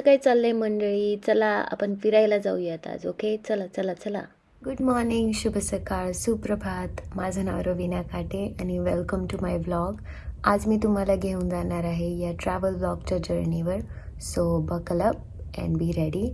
कसं काय चाललंय मंडळी? चला आपण फिरायला जाऊयात आज ओके चला चला चला. गुड मॉर्निंग शुभ सकाळ सुप्रभात. माझं नाव रवीना काटे आणि वेलकम टू माय व्लॉग आज मी तुम्हाला घेऊन जाणार आहे या ट्रॅव्हल ब्लॉगच्या जर्नीवर so buckle up and be ready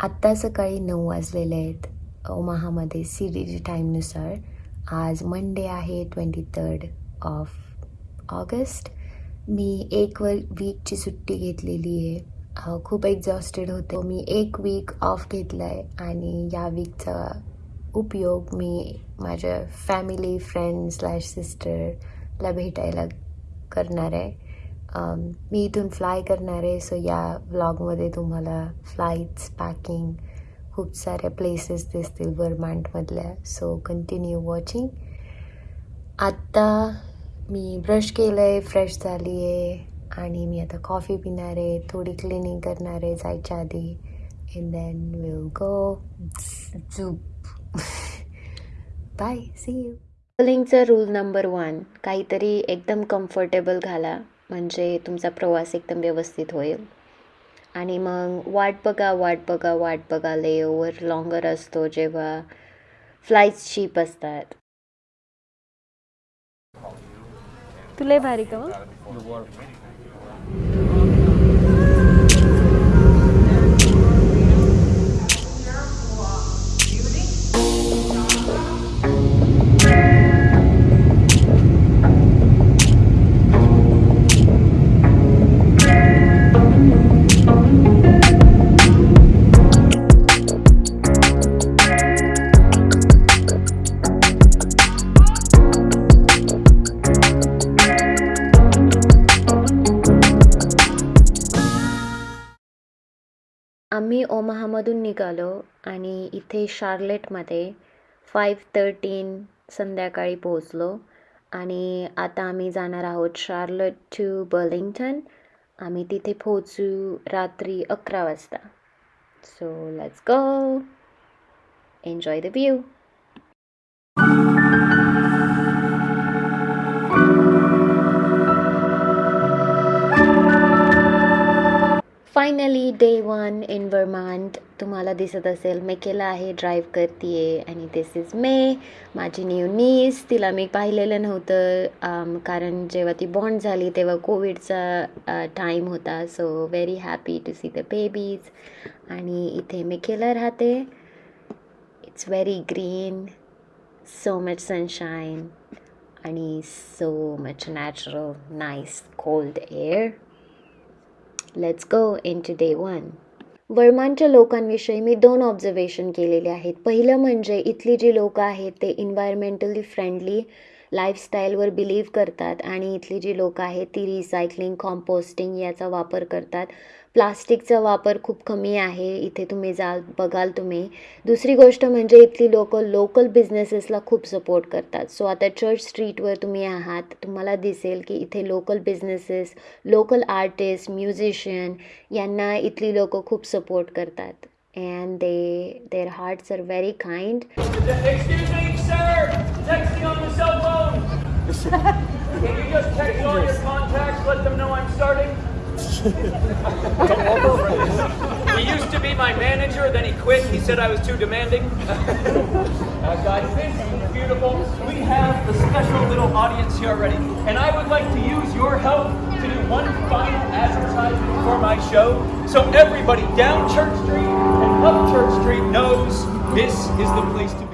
आत्ता सकाळी नऊ वाजलेले आहेत. ओमाहामध्ये सी डी जी टाईमनुसार आज मंडे आहे ट्वेंटी थर्ड ऑफ ऑगस्ट मी एक वर वीकची सुट्टी घेतलेली आहे. खूप एक्झॉस्टेड होते. मी एक वीक ऑफ घेतलं आहे आणि या वीकचा उपयोग मी माझ्या फॅमिली फ्रेंड स्लॅश सिस्टरला भेटायला करणार आहे. मी इथून फ्लाय करणार आहे सो या व्लॉगमध्ये तुम्हाला फ्लाईट्स पॅकिंग खूप साऱ्या प्लेसेस दिसतील वर्मांटमधल्या सो कंटिन्यू वॉचिंग आत्ता मी ब्रश केलं आहे फ्रेश झाली आहे आणि मी आता कॉफी पिणार आहे थोडी क्लिनिंग करणार आहे जायच्या आधी. अँड देन विल गो झूप बाय सी यू ट्रॅव्हलिंगचा रूल नंबर वन काहीतरी एकदम कम्फर्टेबल घाला म्हणजे तुमचा प्रवास एकदम व्यवस्थित होईल. आणि मग वाट बघा वाट बघा वाट बघा लेओवर लॉंगर असतो जेव्हा फ्लाईट्स चीप असतात. तुला भारी का ओमाहामधून निघालो आणि इथे शार्लेटमध्ये फाईव्ह थर्टीन संध्याकाळी पोहोचलो. आणि आता आम्ही जाणार आहोत शार्लट टू बर्लिंग्टन आम्ही तिथे पोहोचू रात्री अकरा वाजता. So let's go enjoy the view finally day one in Vermont तुम्हाला दिसत असेल मेकेला आहे ड्राईव्ह करते आणि दिस इज मे माझी न्यू नीस तिला मी पाहिलेलं नव्हतं um, कारण जेव्हा ती बॉन्ड झाली तेव्हा कोविडचा टाईम होता. So very happy to see the babies आणि इथे मेकेला राहते. It's very green so much sunshine आणि so much natural nice cold air let's go into day one वर्मांच्या लोकांविषयी मी दोन ऑब्झर्वेशन केलेले आहेत. पहिलं म्हणजे इथली जी लोकं आहेत ते इन्व्हायरमेंटली फ्रेंडली लाईफस्टाईलवर बिलीव्ह करतात आणि इथली जी लोकं आहेत ती रिसायकलिंग कॉम्पोस्टिंग याचा वापर करतात. प्लास्टिकचा वापर खूप कमी आहे इथे तुम्ही जाल बघाल तुम्ही. दुसरी गोष्ट म्हणजे इथली लोकं लोकल बिझनेसेसला खूप सपोर्ट करतात. सो आता चर्च स्ट्रीटवर तुम्ही आहात तुम्हाला दिसेल की इथे local businesses local artist musician यांना इथली लोकं खूप सपोर्ट करतात. And they their hearts are very kind Excuse me, sir. Texting on the cell phone. Can you just text all your contacts, let them know I'm starting? he used to be my manager, then he quit. He said I was too demanding. uh, guys, this is beautiful. We have the special little audience here already, and I would like to use your help to do one final advertisement for my show, so everybody down Church Street and up Church Street knows this is the place to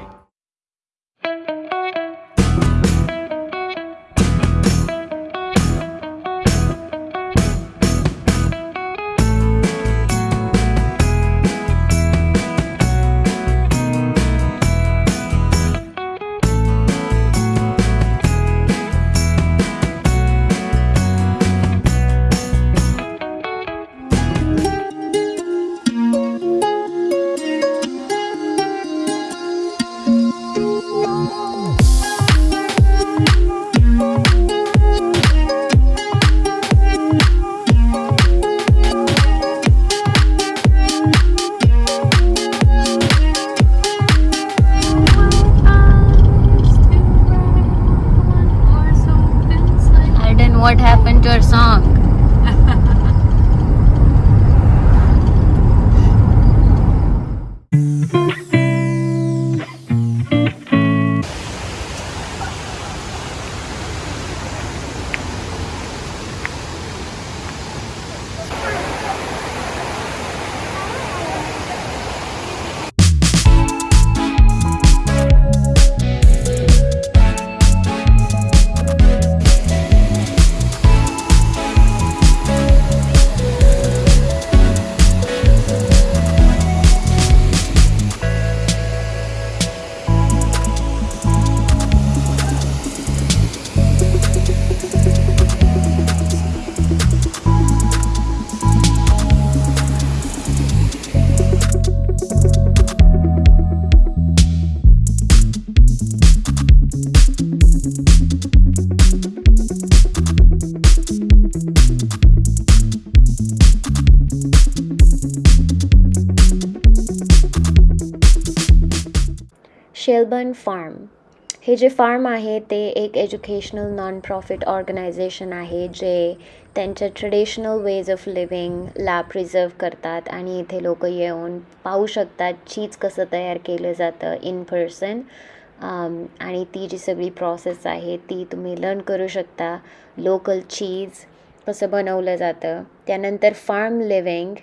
Melbourne farm हे जे form आहे ते एक educational non profit organisation आहे जे त्यांच्या traditional ways of लिव्हिंगला preserve करतात आणि इथे लोक येऊन पाहू शकतात चीज कसं तयार केलं जातं इन पर्सन आणि ती जी सगळी प्रोसेस आहे ती तुम्ही लर्न करू शकता. लोकल चीज कसं बनवलं जातं. त्यानंतर फार्म लिव्हिंग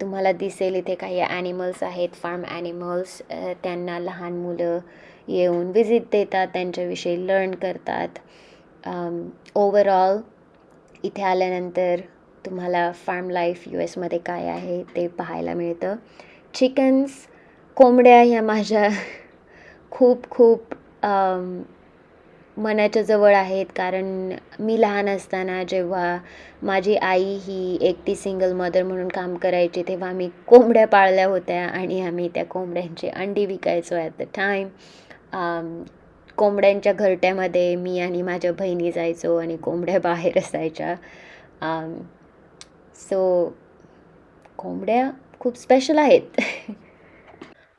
तुम्हाला दिसेल इथे काही ॲनिमल्स आहेत फार्म ॲनिमल्स त्यांना लहान मुलं येऊन विजिट देतात त्यांच्याविषयी लर्न करतात. ओवरऑल इथे आल्यानंतर तुम्हाला फार्म लाईफ यू एसमध्ये काय आहे ते पाहायला मिळतं. चिकन्स कोंबड्या ह्या माझ्या खूप खूप मनाच्या जवळ आहेत कारण मी लहान असताना जेव्हा माझी आई ही एकटी सिंगल मदर म्हणून काम करायची तेव्हा आम्ही कोंबड्या पाळल्या होत्या आणि आम्ही त्या कोंबड्यांची अंडी विकायचो ॲट द टाईम कोंबड्यांच्या घरट्यामध्ये मी आणि माझ्या बहिणी जायचो आणि कोंबड्या बाहेर असायच्या. सो कोंबड्या खूप स्पेशल आहेत.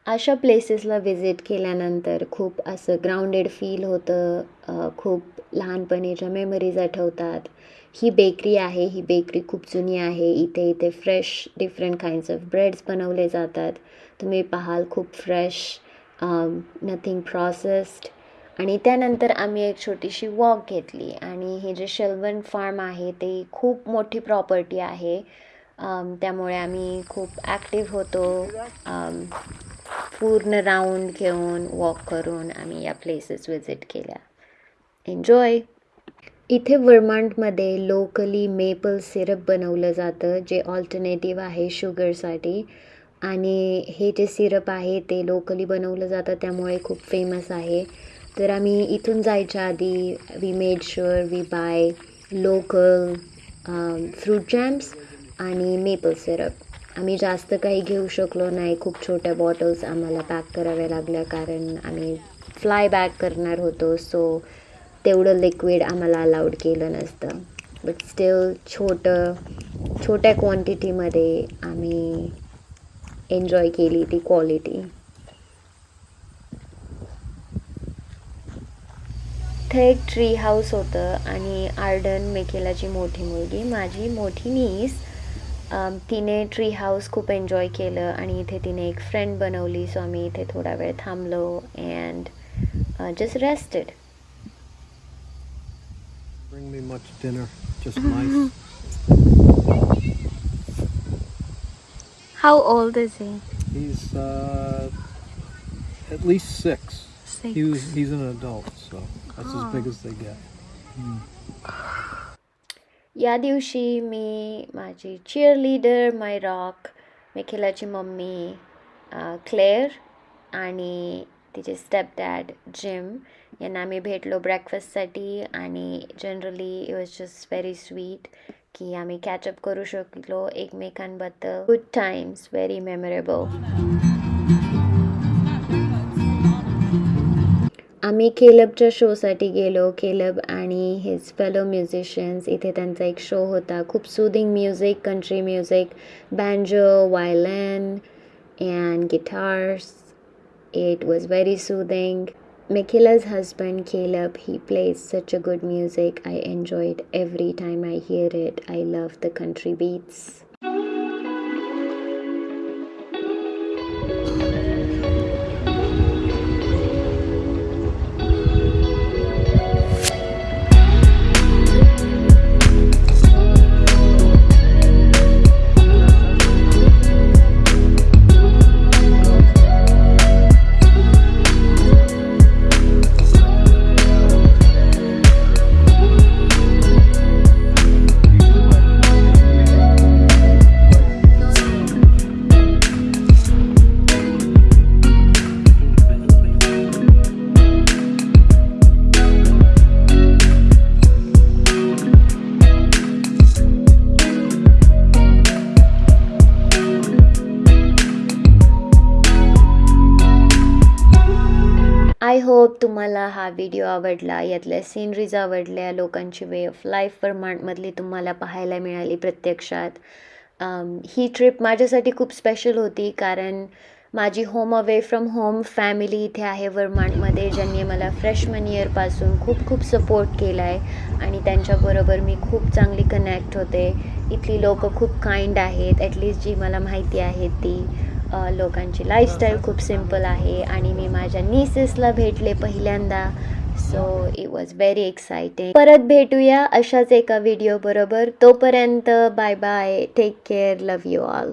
अशा प्लेसेसला व्हिजिट केल्यानंतर खूप असं ग्राउंडेड फील होतं. खूप लहानपणीच्या मेमरीज आठवतात. ही बेकरी आहे ही बेकरी खूप जुनी आहे. इथे इथे fresh different kinds of breads बनवले जातात. तुम्ही पाहाल खूप फ्रेश नथिंग प्रोसेस्ड आणि त्यानंतर आम्ही एक छोटीशी वॉक घेतली. आणि हे जे शेल्वन फार्म आहे ते खूप मोठी प्रॉपर्टी आहे. त्यामुळे आम्ही खूप ॲक्टिव्ह होतो. पूर्ण राऊंड घेऊन वॉक करून आम्ही या प्लेसेस विजिट केल्या. एन्जॉय इथे वर्मांटमध्ये लोकली मेपल सिरप बनवलं जातं जे ऑल्टरनेटिव्ह आहे शुगरसाठी आणि हे जे सिरप आहे ते लोकली बनवलं जातं त्यामुळे खूप फेमस आहे. तर आम्ही इथून जायच्या आधी we made sure we buy local fruit jams आणि मेपल सिरप आम्ही जास्त काही घेऊ शकलो नाही. खूप छोट्या बॉटल्स आम्हाला पॅक कराव्या लागल्या कारण आम्ही फ्लाय बॅक करणार होतो. सो तेवढं लिक्विड आम्हाला अलाउड केलं नसतं. बट स्टील छोटं छोट्या क्वांटिटीमध्ये आम्ही एन्जॉय केली ती क्वालिटी इथे एक ट्री हाऊस होतं आणि आर्डन मेकेलाची मोठी मुलगी. माझी मोठी नीस तिने ट्री हाऊस खूप एन्जॉय केलं आणि इथे तिने एक फ्रेंड बनवली सो आम्ही इथे थोडा वेळ थांबलो and just rested Bring me much dinner, just mice. How old is he? He's uh, at least six. Six. He was, he's an adult, so that's as big as they get. या दिवशी मी माझी cheer leader my rock मिखिलाची mummy Claire आणि तिचे step dad gym यांना आम्ही भेटलो ब्रेकफास्टसाठी आणि generally it was just very sweet की आम्ही कॅचअप करू शकलो एकमेकांबद्दल. गुड टाइम्स व्हेरी मेमोरेबल आम्ही केलबच्या शोसाठी गेलो. केलब आणि हिज फेलो म्युझिशियन्स इथे त्यांचा एक शो होता खूप soothing music country music banjo violin and guitars it was very soothing Mikila's husband Caleb, he plays such a good music. I enjoy it every time I hear it. I love the country beats. Hope तुम्हाला हा video आवडला यातल्या sceneries आवडल्या लोकांची way of life वर्मांटमधली तुम्हाला पाहायला मिळाली प्रत्यक्षात. ही ट्रिप माझ्यासाठी खूप स्पेशल होती कारण माझी home away from home family इथे आहे वर्माडमध्ये ज्यांनी मला फ्रेशमन इयरपासून खूप खूप सपोर्ट केला आहे आणि त्यांच्याबरोबर मी खूप चांगली कनेक्ट होते. इथली लोकं खूप काइंड आहेत ॲटलिस्ट जी मला माहिती आहे ती. लोकांची लाईफस्टाईल खूप सिंपल आहे आणि मी माझ्या निसेसला भेटले पहिल्यांदा. So it was very exciting परत भेटूया अशाच एका व्हिडिओ बरोबर. तोपर्यंत bye bye take care love you all